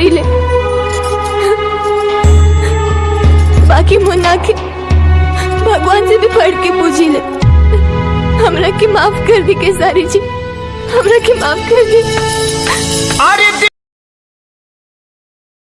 से बहुत प्रेम करी ले। बाकी मुन्ना के भगवान से भी पढ़ के पूजी ले। हमरा के माफ़ कर दी के सारी जी। हमरा के माफ़ कर दी।